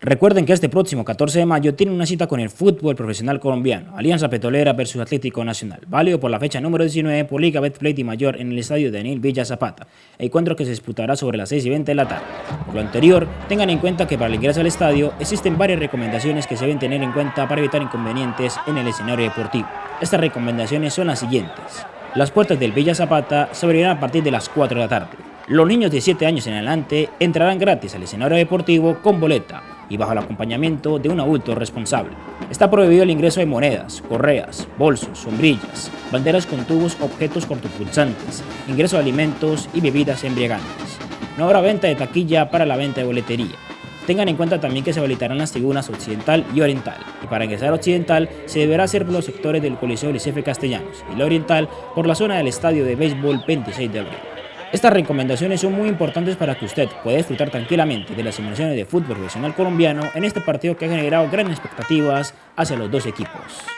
Recuerden que este próximo 14 de mayo tienen una cita con el fútbol profesional colombiano, Alianza Petrolera versus Atlético Nacional, válido por la fecha número 19 por Liga Betplay Mayor en el estadio Daniel Villa Zapata, encuentro que se disputará sobre las 6 y 20 de la tarde. Por lo anterior, tengan en cuenta que para el ingreso al estadio existen varias recomendaciones que se deben tener en cuenta para evitar inconvenientes en el escenario deportivo. Estas recomendaciones son las siguientes. Las puertas del Villa Zapata se abrirán a partir de las 4 de la tarde. Los niños de 7 años en adelante entrarán gratis al escenario deportivo con boleta y bajo el acompañamiento de un adulto responsable. Está prohibido el ingreso de monedas, correas, bolsos, sombrillas, banderas con tubos, objetos cortopulsantes, ingreso de alimentos y bebidas embriagantes. No habrá venta de taquilla para la venta de boletería. Tengan en cuenta también que se habilitarán las tribunas occidental y oriental, y para ingresar occidental se deberá hacer por los sectores del Coliseo Licefe Castellanos y la oriental por la zona del Estadio de Béisbol 26 de abril. Estas recomendaciones son muy importantes para que usted pueda disfrutar tranquilamente de las simulaciones de fútbol profesional colombiano en este partido que ha generado grandes expectativas hacia los dos equipos.